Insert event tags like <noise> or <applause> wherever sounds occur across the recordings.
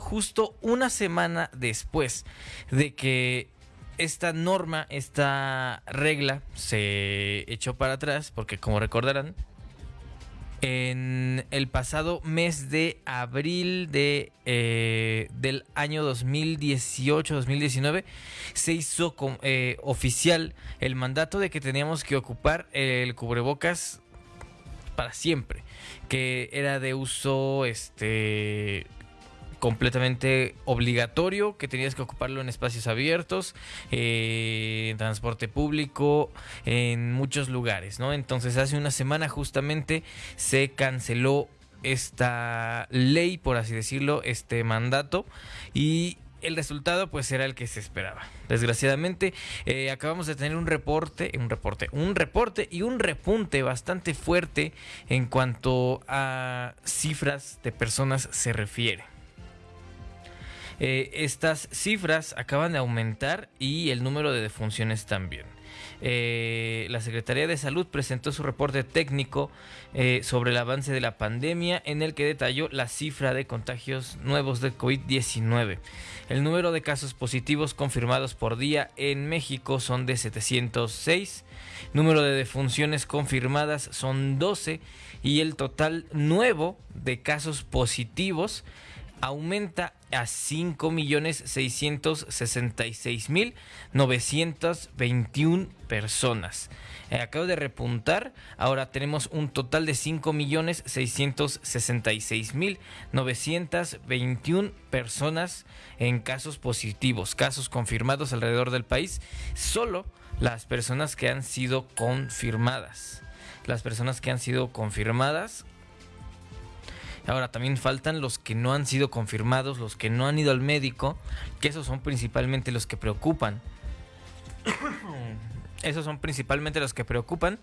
justo una semana después de que esta norma, esta regla se echó para atrás, porque como recordarán, en el pasado mes de abril de, eh, del año 2018-2019 se hizo eh, oficial el mandato de que teníamos que ocupar el cubrebocas para siempre, que era de uso este completamente obligatorio, que tenías que ocuparlo en espacios abiertos, eh, en transporte público, en muchos lugares, ¿no? Entonces hace una semana justamente se canceló esta ley, por así decirlo, este mandato y el resultado pues era el que se esperaba. Desgraciadamente eh, acabamos de tener un reporte, un reporte, un reporte y un repunte bastante fuerte en cuanto a cifras de personas se refiere. Eh, estas cifras acaban de aumentar y el número de defunciones también. Eh, la Secretaría de Salud presentó su reporte técnico eh, sobre el avance de la pandemia en el que detalló la cifra de contagios nuevos de COVID-19. El número de casos positivos confirmados por día en México son de 706, número de defunciones confirmadas son 12 y el total nuevo de casos positivos aumenta a 5.666.921 personas. Eh, acabo de repuntar, ahora tenemos un total de 5.666.921 personas en casos positivos, casos confirmados alrededor del país, solo las personas que han sido confirmadas. Las personas que han sido confirmadas Ahora también faltan los que no han sido confirmados, los que no han ido al médico, que esos son principalmente los que preocupan. <coughs> esos son principalmente los que preocupan,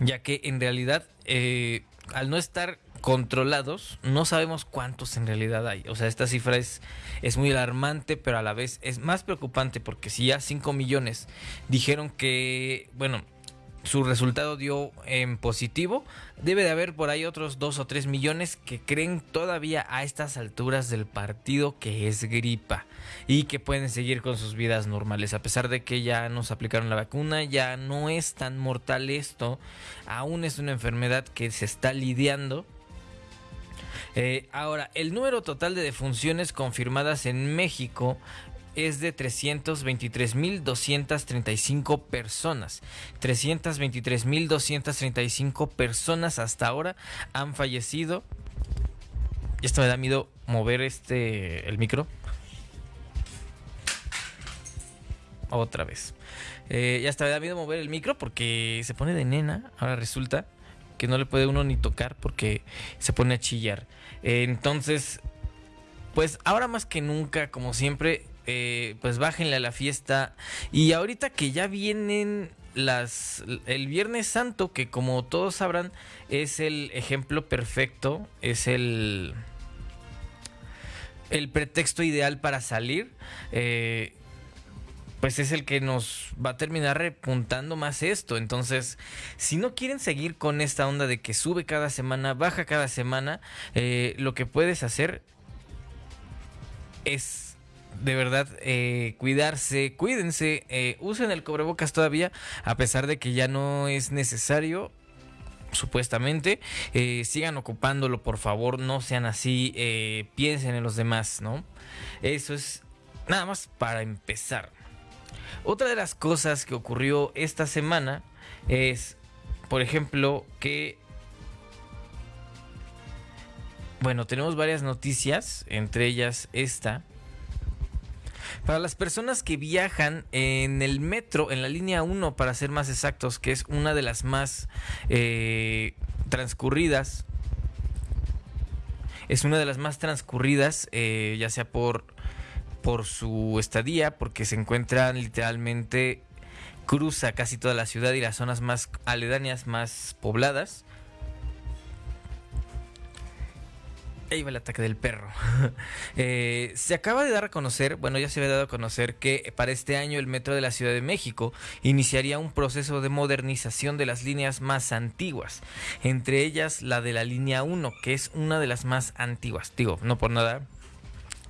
ya que en realidad eh, al no estar controlados, no sabemos cuántos en realidad hay. O sea, esta cifra es, es muy alarmante, pero a la vez es más preocupante porque si ya 5 millones dijeron que, bueno, su resultado dio en positivo, debe de haber por ahí otros 2 o 3 millones que creen todavía a estas alturas del partido que es gripa y que pueden seguir con sus vidas normales. A pesar de que ya nos aplicaron la vacuna, ya no es tan mortal esto, aún es una enfermedad que se está lidiando. Eh, ahora, el número total de defunciones confirmadas en México es de 323.235 personas. 323.235 personas hasta ahora han fallecido. Esto me da miedo mover este el micro. Otra vez. Eh, ya hasta me da miedo mover el micro porque se pone de nena. Ahora resulta que no le puede uno ni tocar porque se pone a chillar. entonces, pues ahora más que nunca, como siempre, eh, pues bájenle a la fiesta. Y ahorita que ya vienen las el Viernes Santo, que como todos sabrán, es el ejemplo perfecto, es el el pretexto ideal para salir. Eh, pues es el que nos va a terminar repuntando más esto. Entonces, si no quieren seguir con esta onda de que sube cada semana, baja cada semana, eh, lo que puedes hacer es de verdad eh, cuidarse, cuídense, eh, usen el cubrebocas todavía, a pesar de que ya no es necesario. Supuestamente, eh, sigan ocupándolo, por favor, no sean así, piensen en los demás, ¿no? Eso es nada más para empezar. Otra de las cosas que ocurrió esta semana es, por ejemplo, que bueno, tenemos varias noticias, entre ellas esta, para las personas que viajan en el metro, en la línea 1, para ser más exactos, que es una de las más eh, transcurridas, es una de las más transcurridas, eh, ya sea por, por su estadía, porque se encuentra literalmente, cruza casi toda la ciudad y las zonas más aledañas, más pobladas. Ahí va el ataque del perro. <laughs> Eh, se acaba de dar a conocer, bueno, ya se había dado a conocer que para este año el Metro de la Ciudad de México iniciaría un proceso de modernización de las líneas más antiguas, entre ellas la de la línea 1, que es una de las más antiguas. Digo, no por nada,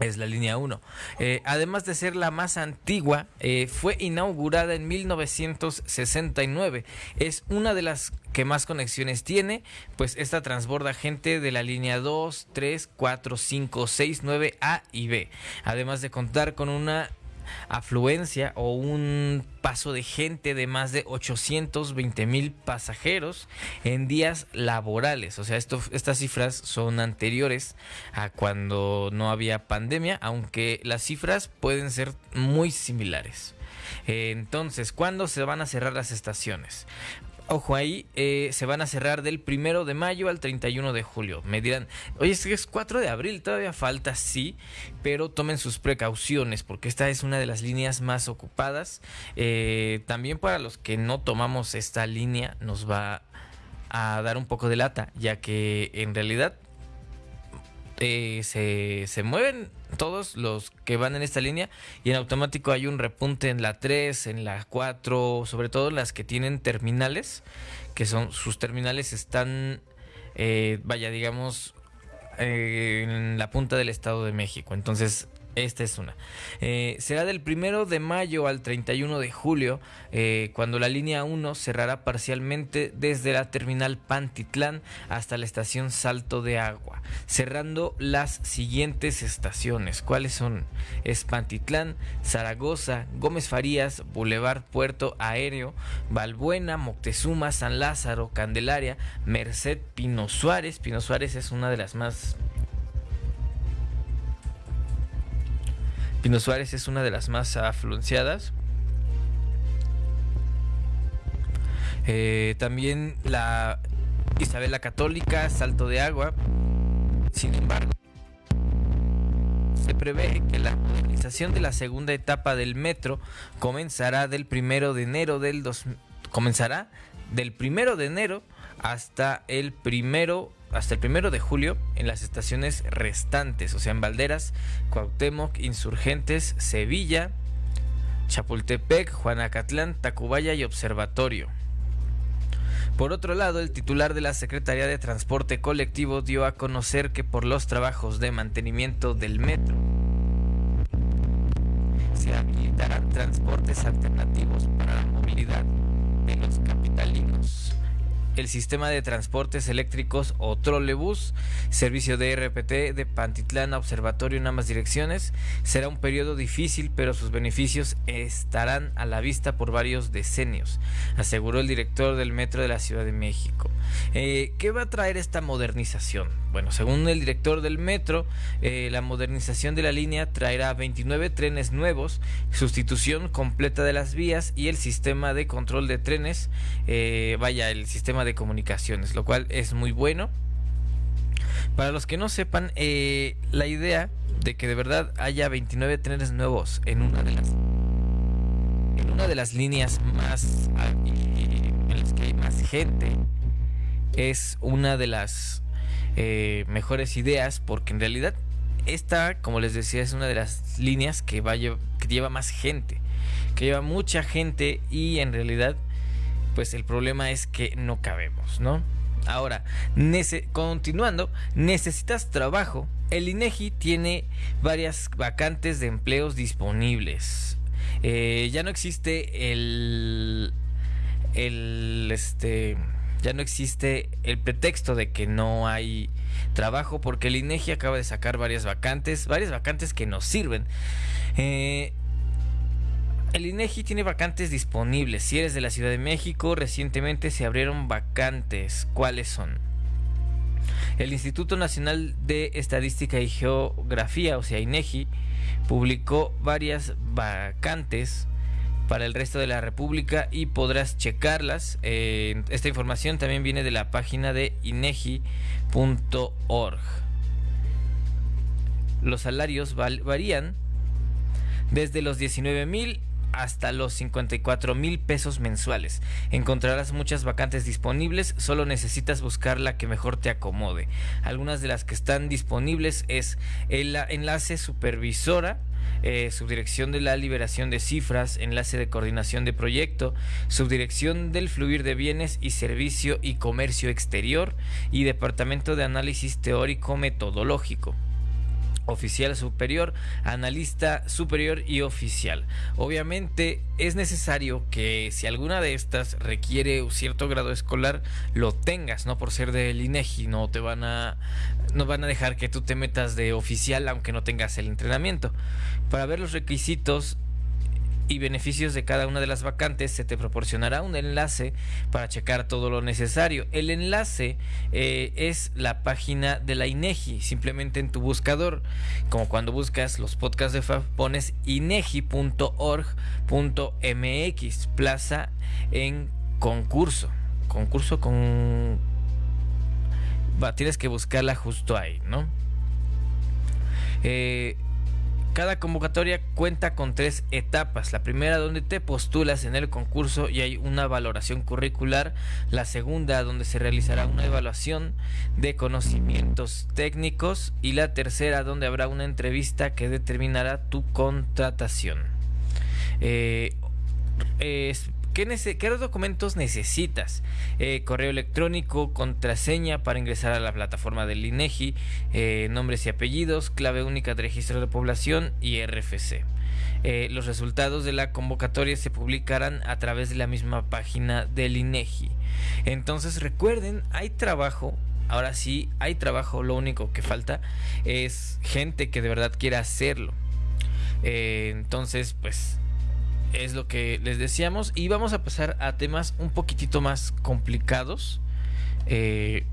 Es la línea 1. Eh, además de ser la más antigua, eh, fue inaugurada en 1969. Es una de las que más conexiones tiene, pues esta transborda gente de la línea 2, 3, 4, 5, 6, 9, A y B. Además de contar con una afluencia o un paso de gente de más de 820 mil pasajeros en días laborales. O sea, estas cifras son anteriores a cuando no había pandemia, aunque las cifras pueden ser muy similares. Entonces, ¿cuándo se van a cerrar las estaciones? Ojo ahí, eh, se van a cerrar del primero de mayo al 31 de julio. Me dirán, oye, es que es 4 de abril, todavía falta, sí, pero tomen sus precauciones porque esta es una de las líneas más ocupadas. Eh, también para los que no tomamos esta línea nos va a dar un poco de lata, ya que en realidad eh, se, se, mueven todos los que van en esta línea y en automático hay un repunte en la 3, en la 4, sobre todo las que tienen terminales, que son sus terminales están, eh, vaya, digamos, eh, en la punta del Estado de México. Entonces esta es una. Eh, será del primero de mayo al 31 de julio, eh, cuando la línea 1 cerrará parcialmente desde la terminal Pantitlán hasta la estación Salto de Agua, cerrando las siguientes estaciones. ¿Cuáles son? Es Pantitlán, Zaragoza, Gómez Farías, Boulevard Puerto Aéreo, Balbuena, Moctezuma, San Lázaro, Candelaria, Merced, Pino Suárez. Pino Suárez es una de las más Pino Suárez es una de las más afluenciadas. Eh, también la Isabela Católica, Salto de Agua. Sin embargo, se prevé que la modernización de la segunda etapa del metro comenzará del primero de enero del dos, comenzará del primero de enero hasta el primero hasta el primero de julio en las estaciones restantes, o sea, en Valderas, Cuauhtémoc, Insurgentes, Sevilla, Chapultepec, Juanacatlán, Tacubaya y Observatorio. Por otro lado, el titular de la Secretaría de Transporte Colectivo dio a conocer que por los trabajos de mantenimiento del metro se habilitarán transportes alternativos para la movilidad de los capitalinos el sistema de transportes eléctricos o trolebús, servicio de RPT de Pantitlán a Observatorio en ambas direcciones. Será un periodo difícil, pero sus beneficios estarán a la vista por varios decenios, aseguró el director del Metro de la Ciudad de México. Eh, ¿Qué va a traer esta modernización? Bueno, según el director del metro, eh, la modernización de la línea traerá 29 trenes nuevos, sustitución completa de las vías y el sistema de control de trenes, eh, vaya, el sistema de comunicaciones, lo cual es muy bueno. Para los que no sepan, la idea de que de verdad haya 29 trenes nuevos en una de las en una de las líneas más en las que hay más gente es una de las eh, mejores ideas porque en realidad esta, como les decía, es una de las líneas que, va, lleva más gente, que lleva mucha gente y en realidad pues el problema es que no cabemos, ¿no? Ahora, continuando, necesitas trabajo. El INEGI tiene varias vacantes de empleos disponibles. Eh, ya no existe el, el, este, ya no existe el pretexto de que no hay trabajo porque el INEGI acaba de sacar varias vacantes, varias vacantes que nos sirven. Eh, el INEGI tiene vacantes disponibles. Si eres de la Ciudad de México, recientemente se abrieron vacantes. ¿Cuáles son? El Instituto Nacional de Estadística y Geografía, o sea, INEGI, publicó varias vacantes para el resto de la República y podrás checarlas. Eh, esta información también viene de la página de inegi.org. Los salarios varían desde los 19 mil hasta los 54 mil pesos mensuales. Encontrarás muchas vacantes disponibles, solo necesitas buscar la que mejor te acomode. Algunas de las que están disponibles es el enlace supervisora, eh, subdirección de la liberación de cifras, enlace de coordinación de proyecto, subdirección del fluir de bienes y servicio y comercio exterior y departamento de análisis teórico metodológico. Oficial superior, analista superior y oficial. Obviamente es necesario que si alguna de estas requiere un cierto grado escolar lo tengas, no por ser del INEGI, no te van a no van a dejar que tú te metas de oficial aunque no tengas el entrenamiento. Para ver los requisitos y beneficios de cada una de las vacantes, se te proporcionará un enlace para checar todo lo necesario. El enlace eh, es la página de la INEGI, simplemente en tu buscador, como cuando buscas los podcasts de FAF, pones inegi.org.mx, plaza en concurso, concurso con... Va, tienes que buscarla justo ahí, ¿no? Eh, cada convocatoria cuenta con tres etapas. La primera donde te postulas en el concurso y hay una valoración curricular. La segunda donde se realizará una evaluación de conocimientos técnicos. Y la tercera donde habrá una entrevista que determinará tu contratación. Eh, ¿Qué, documentos necesitas? Eh, correo electrónico, contraseña para ingresar a la plataforma del INEGI, eh, nombres y apellidos, clave única de registro de población y RFC. Eh, los resultados de la convocatoria se publicarán a través de la misma página del INEGI. Entonces recuerden, hay trabajo Ahora sí, hay trabajo, lo único que falta es gente que de verdad quiera hacerlo. entonces, pues es lo que les decíamos. Y vamos a pasar a temas un poquitito más complicados. Eh,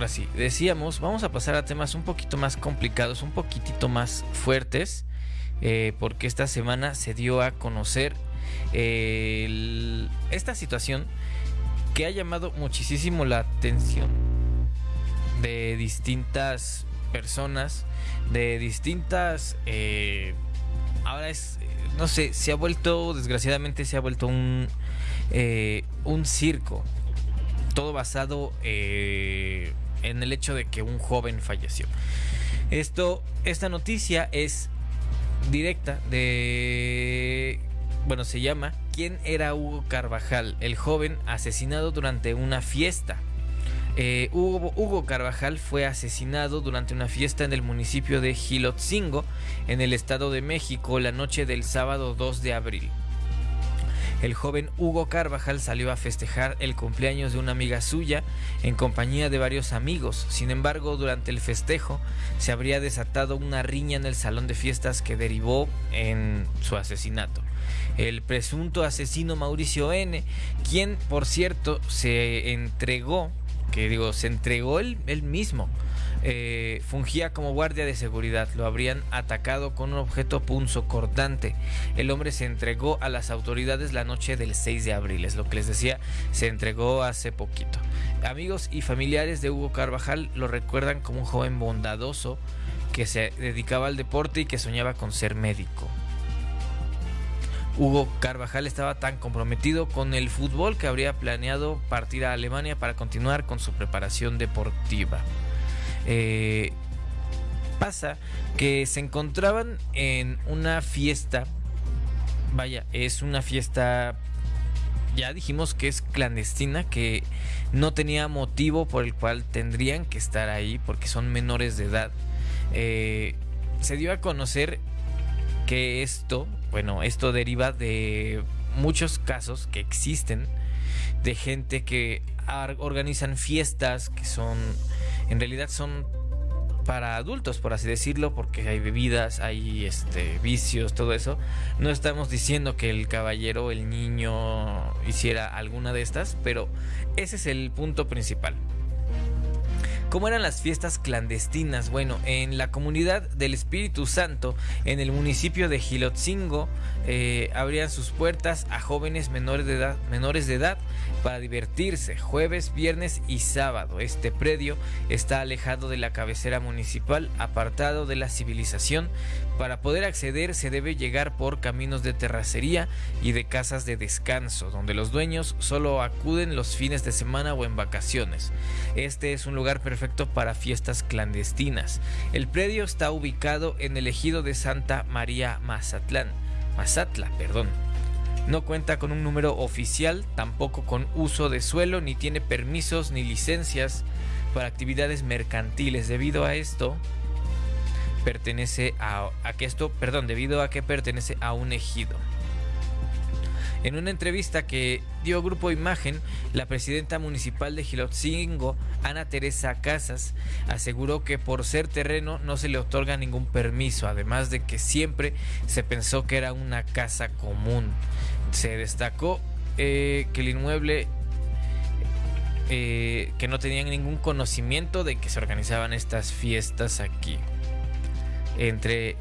ahora sí, decíamos, vamos a pasar a temas un poquito más complicados, un poquitito más fuertes. Eh, porque esta semana se dio a conocer esta situación que ha llamado muchísimo la atención de distintas personas, de distintas... Eh, ahora es, no sé, se ha vuelto, desgraciadamente se ha vuelto un, eh, un circo. Todo basado en el hecho de que un joven falleció. Esto, esta noticia es directa de... Bueno, se llama ¿Quién era Hugo Carvajal? El joven asesinado durante una fiesta. Eh, Hugo, Hugo, Carvajal fue asesinado durante una fiesta en el municipio de Gilotzingo, en el Estado de México, la noche del sábado 2 de abril. El joven Hugo Carvajal salió a festejar el cumpleaños de una amiga suya en compañía de varios amigos. Sin embargo, durante el festejo se habría desatado una riña en el salón de fiestas que derivó en su asesinato. El presunto asesino Mauricio N., quien por cierto se entregó, que digo, se entregó él, él mismo eh, fungía como guardia de seguridad. Lo habrían atacado con un objeto punzo cortante. El hombre se entregó a las autoridades la noche del 6 de abril. Es lo que les decía, se entregó hace poquito. Amigos y familiares de Hugo Carvajal lo recuerdan como un joven bondadoso que se dedicaba al deporte y que soñaba con ser médico. Hugo Carvajal estaba tan comprometido con el fútbol que habría planeado partir a Alemania para continuar con su preparación deportiva. Eh, pasa que se encontraban en una fiesta, vaya, es una fiesta, ya dijimos que es clandestina, que no tenía motivo por el cual tendrían que estar ahí porque son menores de edad. Eh, se dio a conocer que esto, bueno, esto deriva de muchos casos que existen de gente que organizan fiestas que son en realidad son para adultos, por así decirlo, porque hay bebidas, hay este vicios, todo eso. No estamos diciendo que el caballero, el niño hiciera alguna de estas, pero ese es el punto principal. ¿Cómo eran las fiestas clandestinas? Bueno, en la comunidad del Espíritu Santo, en el municipio de Gilotzingo, eh, abrían sus puertas a jóvenes menores de, edad, menores de edad para divertirse jueves, viernes y sábado. Este predio está alejado de la cabecera municipal, apartado de la civilización. Para poder acceder se debe llegar por caminos de terracería y de casas de descanso, donde los dueños solo acuden los fines de semana o en vacaciones. Este es un lugar perfecto para fiestas clandestinas. El predio está ubicado en el ejido de Santa María Mazatlán. Mazatla, perdón. No cuenta con un número oficial, tampoco con uso de suelo, ni tiene permisos ni licencias para actividades mercantiles. Debido a esto, pertenece a, a que esto, perdón, debido a que pertenece a un ejido. En una entrevista que dio Grupo Imagen, la presidenta municipal de Gilotzingo, Ana Teresa Casas, aseguró que por ser terreno no se le otorga ningún permiso, además de que siempre se pensó que era una casa común. Se destacó eh, que el inmueble eh, que no tenían ningún conocimiento de que se organizaban estas fiestas aquí. Entre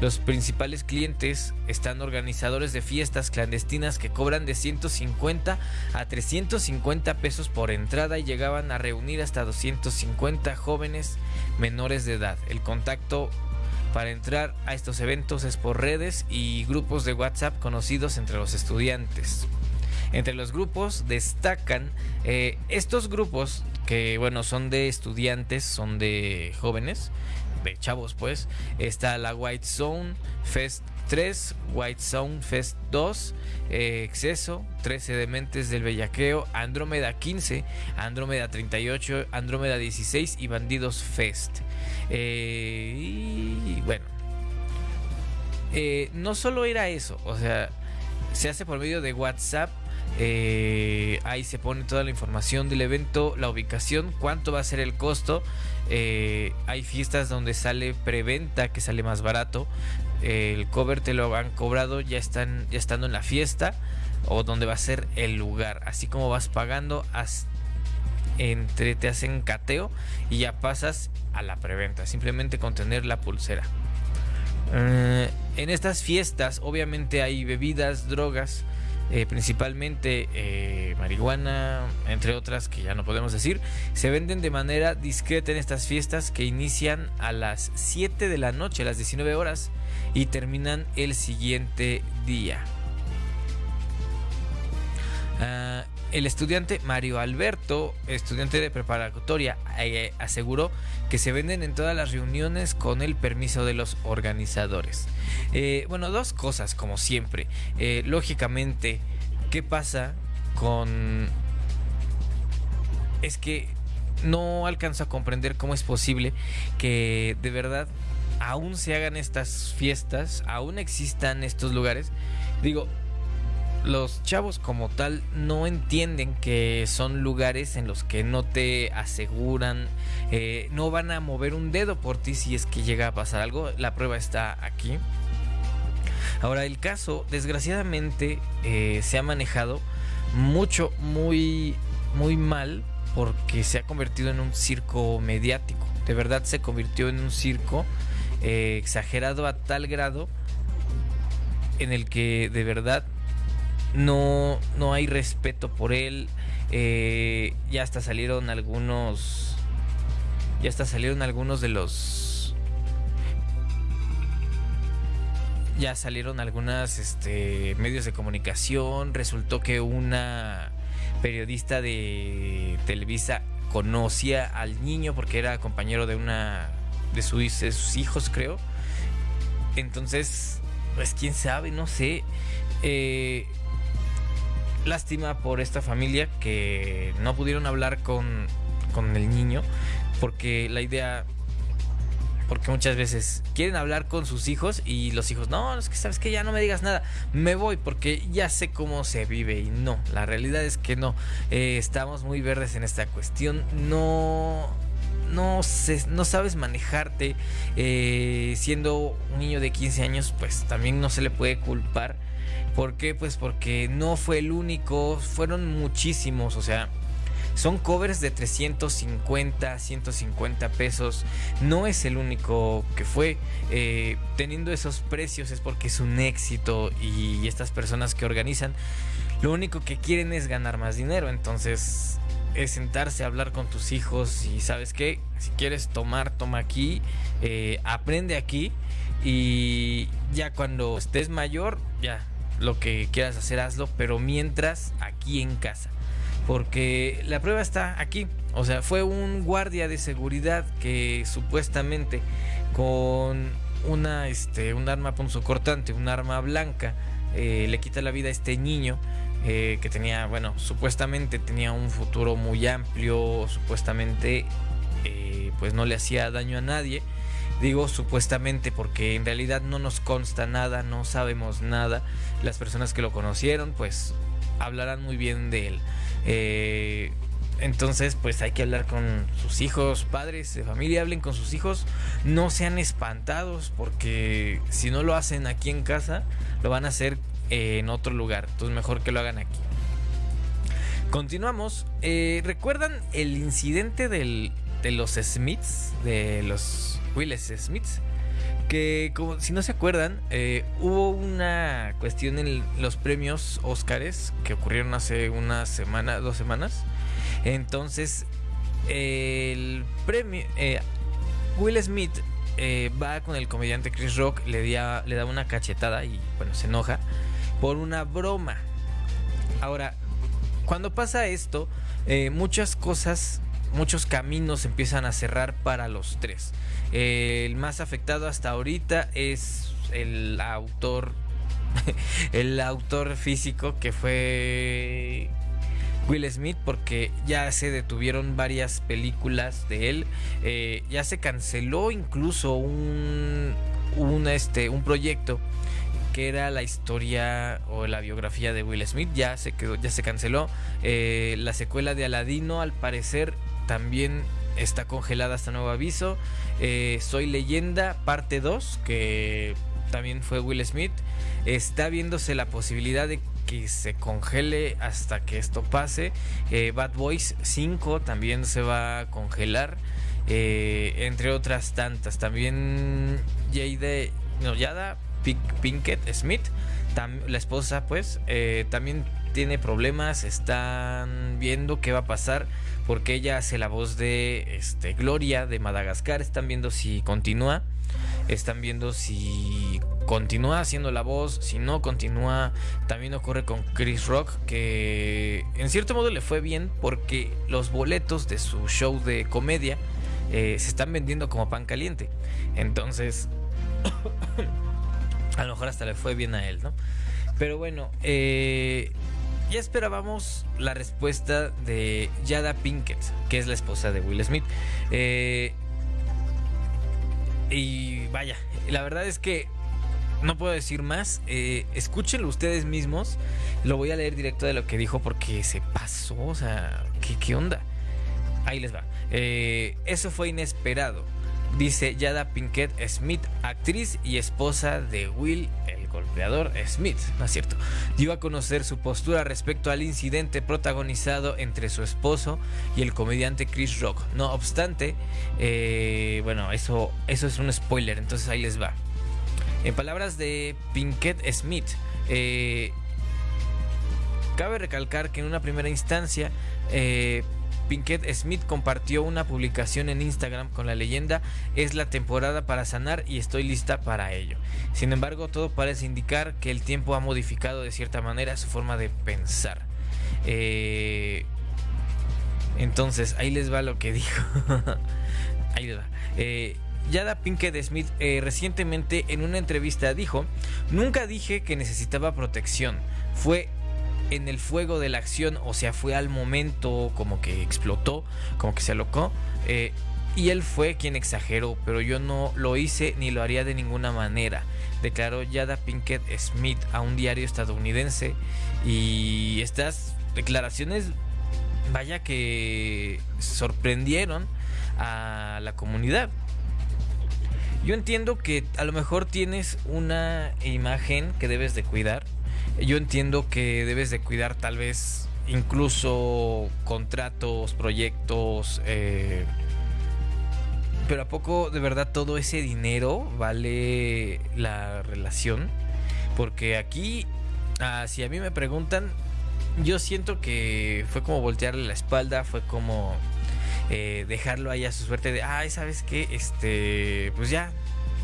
los principales clientes están organizadores de fiestas clandestinas que cobran de 150 a 350 pesos por entrada y llegaban a reunir hasta 250 jóvenes menores de edad. El contacto para entrar a estos eventos es por redes y grupos de WhatsApp conocidos entre los estudiantes. Entre los grupos destacan eh, estos grupos que bueno son de estudiantes, son de jóvenes, de chavos pues. Está la White Zone Fest 3, White Zone Fest 2, eh, Exceso, 13 Dementes del Bellaqueo, Andrómeda 15, Andrómeda 38, Andrómeda 16 y Bandidos Fest. Eh, y bueno, eh, no solo era eso, o sea, se hace por medio de WhatsApp. ahí se pone toda la información del evento, la ubicación, cuánto va a ser el costo eh, hay fiestas donde sale preventa, que sale más barato. el cover te lo han cobrado ya, están, ya estando en la fiesta o donde va a ser el lugar. Así como vas pagando, entre te hacen cateo y ya pasas a la preventa. Simplemente con tener la pulsera. Eh, en estas fiestas obviamente hay bebidas, drogas. Eh, principalmente eh, marihuana, entre otras que ya no podemos decir, se venden de manera discreta en estas fiestas que inician a las 7 de la noche, a las 19 horas, y terminan el siguiente día. Ah, el estudiante Mario Alberto, estudiante de preparatoria, eh, aseguró que se venden en todas las reuniones con el permiso de los organizadores. Eh, bueno, dos cosas como siempre. Eh, lógicamente, ¿qué pasa con... Es que no alcanzo a comprender cómo es posible que de verdad aún se hagan estas fiestas, aún existan estos lugares. Digo, los chavos como tal no entienden que son lugares en los que no te aseguran, eh, no van a mover un dedo por ti si es que llega a pasar algo. La prueba está aquí. Ahora el caso, desgraciadamente, eh, se ha manejado mucho, muy, muy mal porque se ha convertido en un circo mediático. De verdad se convirtió en un circo eh, exagerado a tal grado en el que de verdad no, no hay respeto por él. Eh, ya hasta salieron algunos. Ya hasta salieron algunos de los. Ya salieron algunas este, medios de comunicación. Resultó que una periodista de Televisa conocía al niño porque era compañero de una de sus, de sus hijos, creo. Entonces, pues quién sabe, no sé. Eh, lástima por esta familia que no pudieron hablar con, con el niño porque la idea porque muchas veces quieren hablar con sus hijos y los hijos, no, es que sabes que ya no me digas nada, me voy porque ya sé cómo se vive y no, la realidad es que no, eh, estamos muy verdes en esta cuestión, no, no, no sabes manejarte, eh, siendo un niño de 15 años, pues también no se le puede culpar ¿Por qué? Pues porque no fue el único, fueron muchísimos, o sea, son covers de 350, 150 pesos. No es el único que fue. Eh, teniendo esos precios es porque es un éxito y estas personas que organizan lo único que quieren es ganar más dinero. Entonces es sentarse a hablar con tus hijos y sabes qué, si quieres tomar, toma aquí, eh, aprende aquí y ya cuando estés mayor, ya lo que quieras hacer, hazlo, pero mientras aquí en casa. Porque la prueba está aquí. O sea, fue un guardia de seguridad que supuestamente con una, este, un arma punzocortante, un arma blanca, eh, le quita la vida a este niño eh, que tenía, bueno, supuestamente tenía un futuro muy amplio, supuestamente eh, pues no le hacía daño a nadie. Digo supuestamente porque en realidad no nos consta nada, no sabemos nada. Las personas que lo conocieron pues hablarán muy bien de él. Eh, entonces, pues hay que hablar con sus hijos, padres de familia, hablen con sus hijos, no sean espantados, porque si no lo hacen aquí en casa, lo van a hacer en otro lugar. Entonces, mejor que lo hagan aquí. Continuamos. Eh, ¿Recuerdan el incidente de los Smiths? De los Willis Smiths. Que como, si no se acuerdan, eh, hubo una cuestión en los premios Oscars que ocurrieron hace una semana, dos semanas entonces, el premio. Eh, Will Smith eh, va con el comediante Chris Rock, le, le da una cachetada y, bueno, se enoja por una broma. Ahora, cuando pasa esto, muchas cosas, muchos caminos empiezan a cerrar para los tres. El más afectado hasta ahorita es el autor, <laughs> el autor físico que fue Will Smith porque ya se detuvieron varias películas de él. Eh, ya se canceló incluso un, este, un proyecto que era la historia o la biografía de Will Smith. Ya se quedó, ya se canceló. Eh, la secuela de Aladino, al parecer, también está congelada hasta nuevo aviso. Eh, Soy leyenda, parte 2, que también fue Will Smith. Está viéndose la posibilidad de que se congele hasta que esto pase. Eh, Bad Boys 5 también se va a congelar. Eh, entre otras tantas. También Jade, no, Yada Pinkett Smith, la esposa, pues, también tiene problemas. Están viendo qué va a pasar porque ella hace la voz de este, Gloria de Madagascar. Están viendo si continúa. Están viendo si continúa haciendo la voz, si no continúa, también ocurre con Chris Rock, que en cierto modo le fue bien porque los boletos de su show de comedia eh, se están vendiendo como pan caliente. Entonces, <coughs> a lo mejor hasta le fue bien a él, ¿no? Pero bueno, eh, ya esperábamos la respuesta de Yada Pinkett, que es la esposa de Will Smith. Eh, y vaya, la verdad es que no puedo decir más. Eh, escúchenlo ustedes mismos. Lo voy a leer directo de lo que dijo porque se pasó. O sea, ¿qué, onda? Ahí les va. Eh, eso fue inesperado. Dice Yada Pinkett Smith, actriz y esposa de Will, golpeador Smith, ¿no es cierto? Dio a conocer su postura respecto al incidente protagonizado entre su esposo y el comediante Chris Rock. No obstante, eh, bueno, eso, eso es un spoiler, entonces ahí les va. En palabras de Pinkett Smith, eh, cabe recalcar que en una primera instancia, eh, Pinkett Smith compartió una publicación en Instagram con la leyenda es la temporada para sanar y estoy lista para ello. Sin embargo, todo parece indicar que el tiempo ha modificado de cierta manera su forma de pensar. Eh, entonces, ahí les va lo que <laughs> dijo. ahí les va. Yada Pinkett Smith eh, recientemente en una entrevista dijo, nunca dije que necesitaba protección, fue en el fuego de la acción, o sea, fue al momento como que explotó, como que se alocó, eh, y él fue quien exageró, pero yo no lo hice ni lo haría de ninguna manera, declaró Yada Pinkett Smith a un diario estadounidense, y estas declaraciones, vaya que sorprendieron a la comunidad. Yo entiendo que a lo mejor tienes una imagen que debes de cuidar. Yo entiendo que debes de cuidar tal vez incluso contratos, proyectos. Eh, pero ¿a poco de verdad todo ese dinero vale la relación? Porque aquí, ah, si a mí me preguntan, yo siento que fue como voltearle la espalda, fue como eh, dejarlo ahí a su suerte de, ay, ¿sabes qué? Este, pues ya,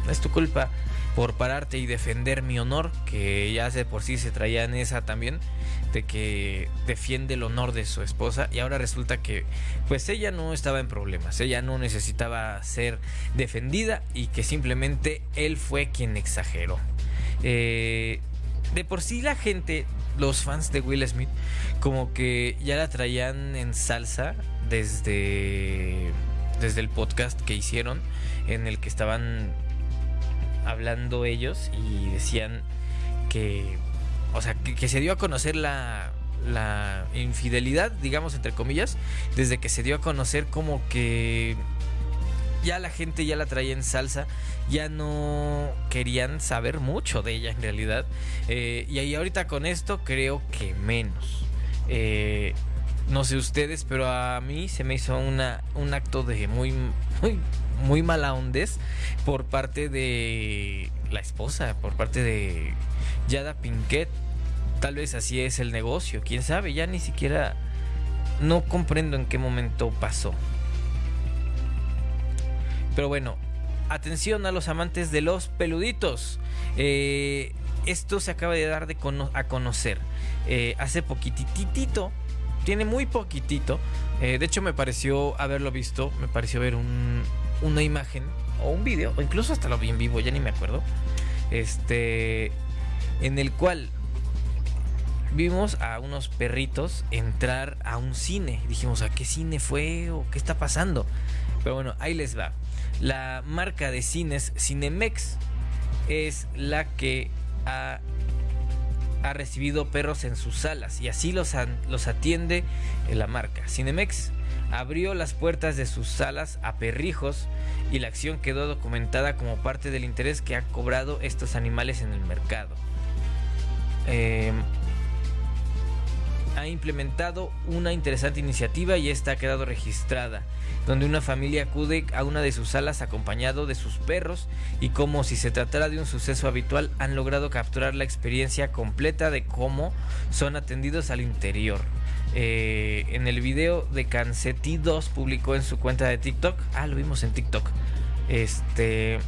no es tu culpa por pararte y defender mi honor, que ya de por sí se traía en esa también. de que defiende el honor de su esposa y ahora resulta que pues ella no estaba en problemas, ella no necesitaba ser defendida y que simplemente él fue quien exageró. Eh, de por sí la gente, los fans de Will Smith, como que ya la traían en salsa desde, desde el podcast que hicieron en el que estaban hablando ellos y decían que, o sea, que, se dio a conocer la, la infidelidad, digamos, entre comillas, desde que se dio a conocer como que ya la gente ya la traía en salsa, ya no querían saber mucho de ella en realidad. Eh, y ahí ahorita con esto creo que menos. Eh, no sé ustedes, pero a mí se me hizo una, un acto de muy, muy, muy mala ondes por parte de la esposa, por parte de Yada Pinkett. Tal vez así es el negocio, quién sabe, ya ni siquiera no comprendo en qué momento pasó. Pero bueno, atención a los amantes de los peluditos. Eh, esto se acaba de dar de a conocer. Eh, hace poquititito tiene muy poquitito. Eh, de hecho, me pareció haberlo visto. Me pareció ver una imagen o un video, o incluso hasta lo vi en vivo, ya ni me acuerdo. Este, en el cual vimos a unos perritos entrar a un cine. Dijimos, ¿a qué cine fue o qué está pasando? Pero bueno, ahí les va. La marca de cines Cinemex es la que ha ha recibido perros en sus salas y así los, los atiende la marca. Cinemex abrió las puertas de sus salas a perrijos y la acción quedó documentada como parte del interés que han cobrado estos animales en el mercado. Eh, ha implementado una interesante iniciativa y esta ha quedado registrada, donde una familia acude a una de sus salas acompañado de sus perros y como si se tratara de un suceso habitual han logrado capturar la experiencia completa de cómo son atendidos al interior. Eh, en el video de Canceti 2 publicó en su cuenta de TikTok, ah, lo vimos en TikTok, este...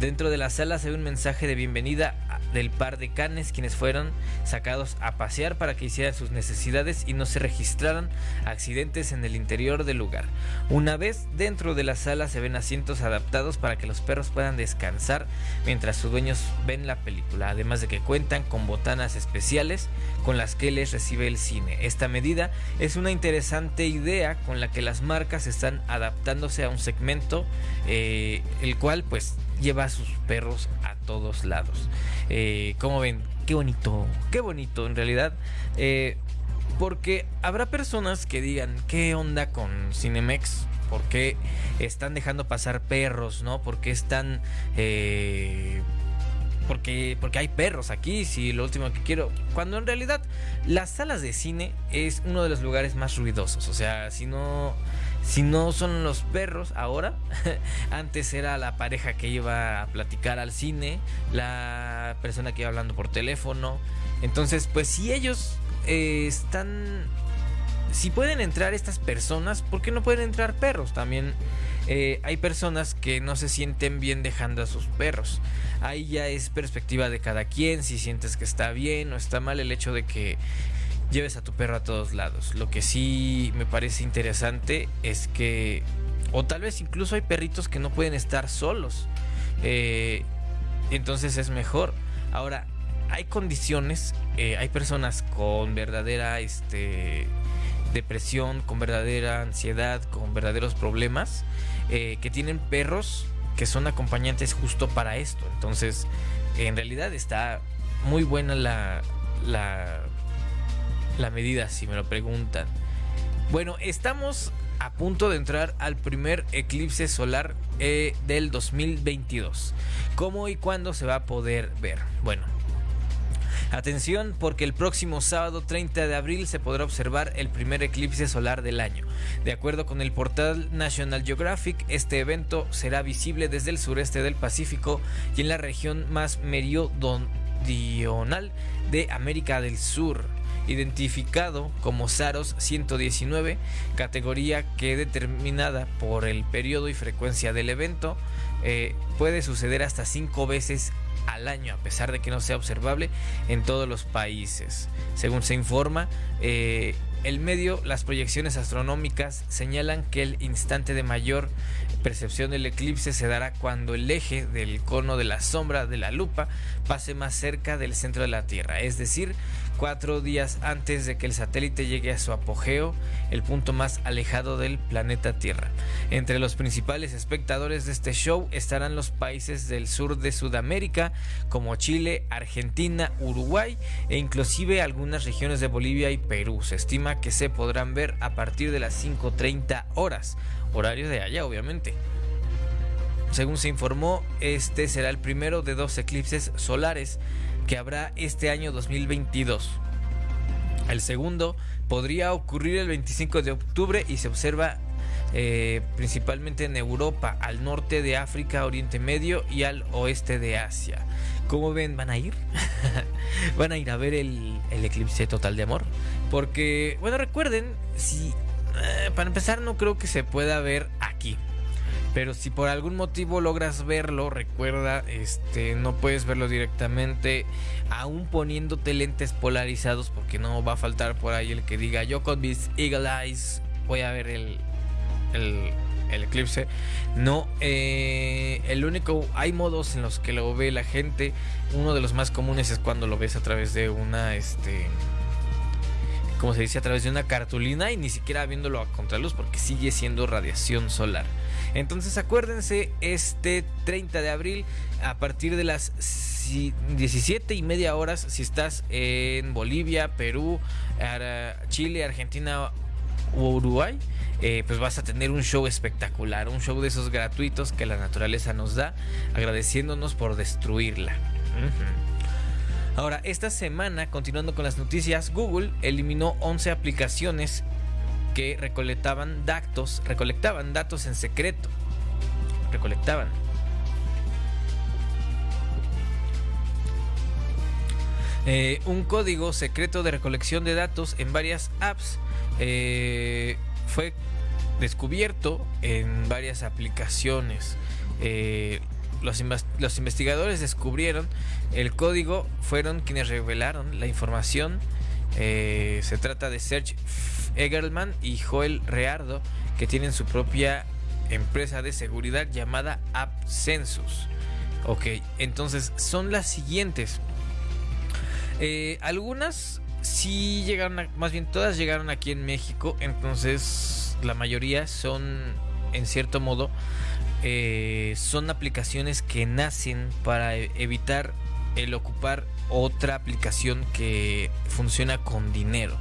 Dentro de la sala se un mensaje de bienvenida del par de canes quienes fueron sacados a pasear para que hicieran sus necesidades y no se registraran accidentes en el interior del lugar. Una vez dentro de la sala se ven asientos adaptados para que los perros puedan descansar mientras sus dueños ven la película, además de que cuentan con botanas especiales con las que les recibe el cine. Esta medida es una interesante idea con la que las marcas están adaptándose a un segmento eh, el cual pues lleva a sus perros a todos lados. Eh, como ven, qué bonito, qué bonito en realidad. Eh, porque habrá personas que digan, ¿qué onda con Cinemex? ¿Por qué están dejando pasar perros? ¿No? ¿Por qué están... Eh, porque, porque hay perros aquí, si lo último que quiero. Cuando en realidad las salas de cine es uno de los lugares más ruidosos. O sea, si no, si no son los perros ahora, <laughs> antes era la pareja que iba a platicar al cine, la persona que iba hablando por teléfono. Entonces, pues si ellos eh, están si pueden entrar estas personas, ¿por qué no pueden entrar perros? También eh, hay personas que no se sienten bien dejando a sus perros. Ahí ya es perspectiva de cada quien, si sientes que está bien o está mal el hecho de que lleves a tu perro a todos lados. Lo que sí me parece interesante es que, o tal vez incluso hay perritos que no pueden estar solos. Eh, entonces es mejor. Ahora, hay condiciones, eh, hay personas con verdadera este, depresión, con verdadera ansiedad, con verdaderos problemas, eh, que tienen perros que son acompañantes justo para esto. Entonces, en realidad está muy buena la, la, la medida, si me lo preguntan. Bueno, estamos a punto de entrar al primer eclipse solar eh, del 2022. ¿Cómo y cuándo se va a poder ver? Bueno, Atención porque el próximo sábado 30 de abril se podrá observar el primer eclipse solar del año. De acuerdo con el portal National Geographic, este evento será visible desde el sureste del Pacífico y en la región más meridional de América del Sur identificado como Saros 119, categoría que determinada por el periodo y frecuencia del evento eh, puede suceder hasta cinco veces al año, a pesar de que no sea observable en todos los países. Según se informa, eh, el medio, las proyecciones astronómicas señalan que el instante de mayor percepción del eclipse se dará cuando el eje del cono de la sombra de la lupa pase más cerca del centro de la Tierra, es decir, cuatro días antes de que el satélite llegue a su apogeo, el punto más alejado del planeta Tierra. Entre los principales espectadores de este show estarán los países del sur de Sudamérica, como Chile, Argentina, Uruguay e inclusive algunas regiones de Bolivia y Perú. Se estima que se podrán ver a partir de las 5.30 horas, horario de allá obviamente. Según se informó, este será el primero de dos eclipses solares que habrá este año 2022. El segundo podría ocurrir el 25 de octubre y se observa eh, principalmente en Europa, al norte de África, Oriente Medio y al oeste de Asia. ¿Cómo ven? ¿Van a ir? <laughs> ¿Van a ir a ver el, eclipse total de amor? Porque, bueno, recuerden, si eh, para empezar no creo que se pueda ver aquí. Pero si por algún motivo logras verlo, recuerda, este, no puedes verlo directamente, aún poniéndote lentes polarizados, porque no va a faltar por ahí el que diga, yo con mis Eagle Eyes voy a ver el, el, eclipse. No, eh, el único, hay modos en los que lo ve la gente. Uno de los más comunes es cuando lo ves a través de una, este, como se dice, a través de una cartulina y ni siquiera viéndolo a contraluz porque sigue siendo radiación solar. Entonces acuérdense, este 30 de abril, a partir de las 17 y media horas, si estás en Bolivia, Perú, Chile, Argentina o Uruguay, eh, pues vas a tener un show espectacular, un show de esos gratuitos que la naturaleza nos da, agradeciéndonos por destruirla. Ahora, esta semana, continuando con las noticias, Google eliminó 11 aplicaciones que recolectaban datos, recolectaban datos en secreto. Recolectaban. Eh, un código secreto de recolección de datos en varias apps eh, fue descubierto en varias aplicaciones. Eh, los, los, investigadores descubrieron el código, fueron quienes revelaron la información. se trata de Search Egerman y Joel Reardo, que tienen su propia empresa de seguridad llamada AppCensus. Ok, entonces son las siguientes. Eh, algunas sí llegaron, más bien todas llegaron aquí en México, entonces la mayoría son, en cierto modo, eh, son aplicaciones que nacen para e-, evitar el ocupar otra aplicación que funciona con dinero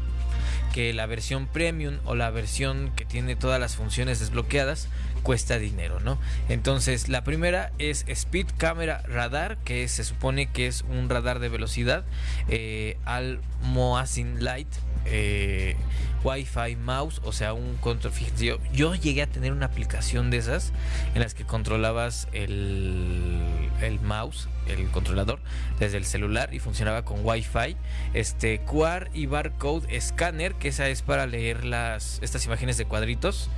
que la versión premium o la versión que tiene todas las funciones desbloqueadas cuesta dinero, ¿no? Entonces, la primera es Speed Camera Radar, que se supone que es un radar de velocidad, eh, al Light, eh, Wi-Fi mouse, o sea, un control. Fíjense, yo, llegué a tener una aplicación de esas en las que controlabas el, el mouse, el controlador, desde el celular y funcionaba con Wi-Fi. Este QR y barcode scanner, que esa es para leer las estas imágenes de cuadritos.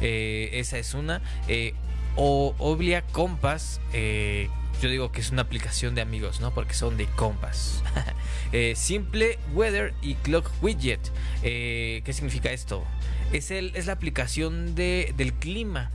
Eh, esa es una. Eh, o Oblia Compass, eh, yo digo que es una aplicación de amigos, ¿no? Porque son de Compass. <laughs> simple Weather y Clock Widget. ¿Qué significa esto? Es, el, es la aplicación de, del clima.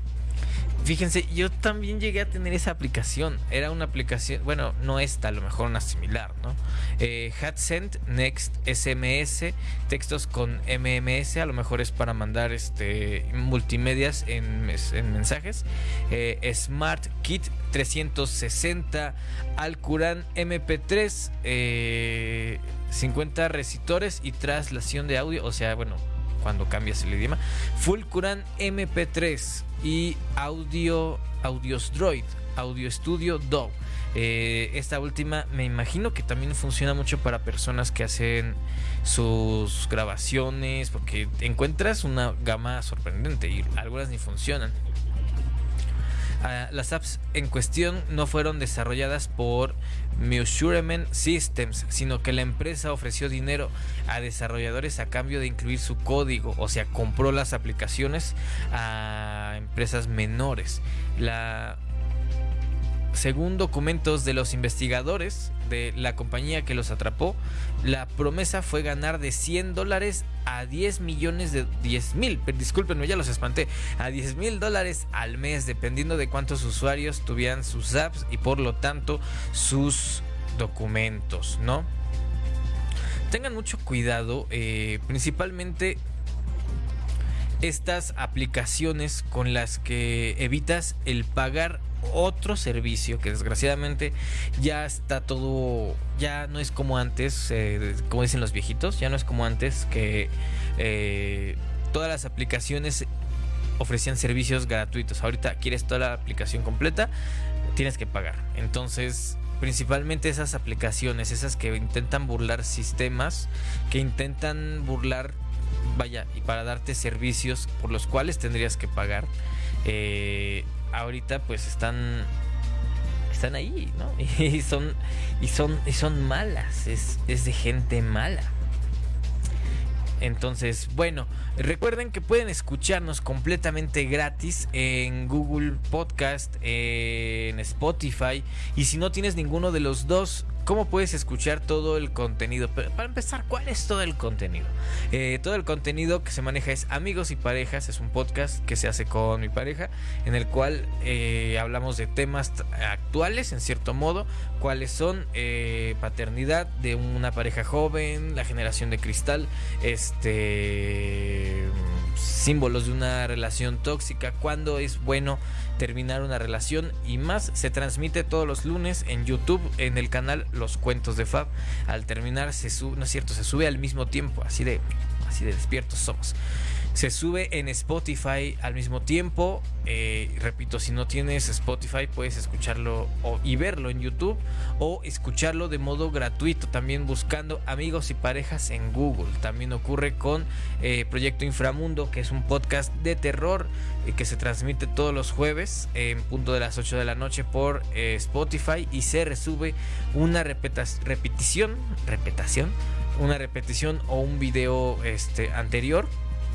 Fíjense, yo también llegué a tener esa aplicación. Era una aplicación, bueno, no esta, a lo mejor una similar, ¿no? Eh, HatSend, Next SMS, textos con MMS, a lo mejor es para mandar este multimedias en, mensajes. Eh, Smart Kit 360, Alcuran MP3, 50 recitores y traslación de audio, o sea, bueno, cuando cambias el idioma. Full Quran MP3 y Audio Audios Droid, Audio Studio DAW. Eh, esta última me imagino que también funciona mucho para personas que hacen sus grabaciones porque encuentras una gama sorprendente y algunas ni funcionan. Ah, las apps en cuestión no fueron desarrolladas por Measurement Systems, sino que la empresa ofreció dinero a desarrolladores a cambio de incluir su código, o sea, compró las aplicaciones a empresas menores. Según documentos de los investigadores de la compañía que los atrapó, la promesa fue ganar de 100 dólares a 10 millones de 10 mil, discúlpenme, ya los espanté, a 10 mil dólares al mes, dependiendo de cuántos usuarios tuvieran sus apps y por lo tanto sus documentos, ¿no? Tengan mucho cuidado, eh, principalmente estas aplicaciones con las que evitas el pagar otro servicio que desgraciadamente ya está todo, ya no es como antes, eh, como dicen los viejitos, ya no es como antes que eh, todas las aplicaciones ofrecían servicios gratuitos. Ahorita quieres toda la aplicación completa, tienes que pagar. Entonces, principalmente esas aplicaciones, esas que intentan burlar sistemas, que intentan burlar, vaya, y para darte servicios por los cuales tendrías que pagar. Eh, ahorita pues están están ahí, ¿no? <laughs> Y son y son y son malas, es, es de gente mala. Entonces, bueno, recuerden que pueden escucharnos completamente gratis en Google Podcast, en Spotify. Y si no tienes ninguno de los dos, ¿Cómo puedes escuchar todo el contenido? Pero para empezar, ¿cuál es todo el contenido? Eh, todo el contenido que se maneja es Amigos y Parejas, es un podcast que se hace con mi pareja, en el cual eh, hablamos de temas actuales, en cierto modo, cuáles son eh, paternidad de una pareja joven, la generación de cristal, este símbolos de una relación tóxica, cuándo es bueno terminar una relación y más. Se transmite todos los lunes en YouTube en el canal Los Cuentos de Fab. Al terminar se sube, no es cierto, se sube al mismo tiempo, así de así de despiertos somos. Se sube en Spotify al mismo tiempo. Eh, repito, si no tienes Spotify, puedes escucharlo y verlo en YouTube o escucharlo de modo gratuito, también buscando amigos y parejas en Google. También ocurre con eh, Proyecto Inframundo, que es un podcast de terror eh, que se transmite todos los jueves en punto de las 8 de la noche por Spotify y se resube una repetición, repetición, una repetición o un video este, anterior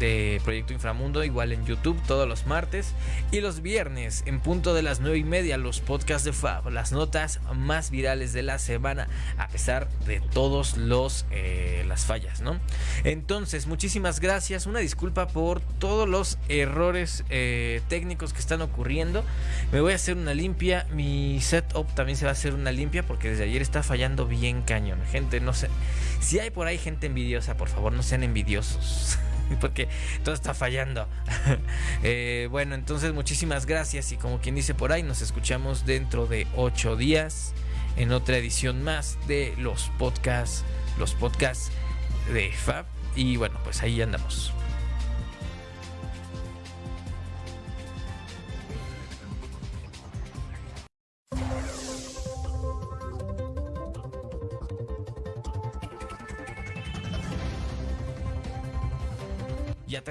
de Proyecto Inframundo, igual en YouTube todos los martes y los viernes en punto de las 9 y media los podcasts de Fab, las notas más virales de la semana, a pesar de todos los eh, las fallas, ¿no? Entonces, muchísimas gracias, una disculpa por todos los errores eh, técnicos que están ocurriendo. Me voy a hacer una limpia, mi setup también se va a hacer una limpia porque desde ayer está fallando bien cañón. Gente, no sé, si hay por ahí gente envidiosa, por favor, no sean envidiosos. <laughs> <laughs> porque todo está fallando. <laughs> Eh, bueno, entonces muchísimas gracias y como quien dice por ahí, nos escuchamos dentro de ocho días en otra edición más de los podcasts, los podcasts de Fab. Y bueno, pues ahí andamos.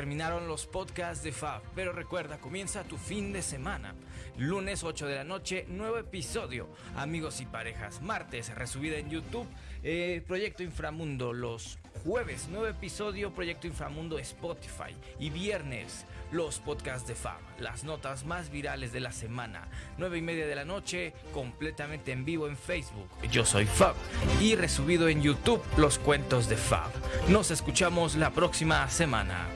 Terminaron los podcasts de Fab, pero recuerda, comienza tu fin de semana. Lunes 8 de la noche, nuevo episodio. Amigos y parejas. Martes, resubida en YouTube. Eh, Proyecto Inframundo. Los jueves, nuevo episodio. Proyecto Inframundo Spotify. Y viernes, los podcasts de Fab. Las notas más virales de la semana. 9 y media de la noche, completamente en vivo en Facebook. Yo soy Fab. Y resubido en YouTube, los cuentos de Fab. Nos escuchamos la próxima semana.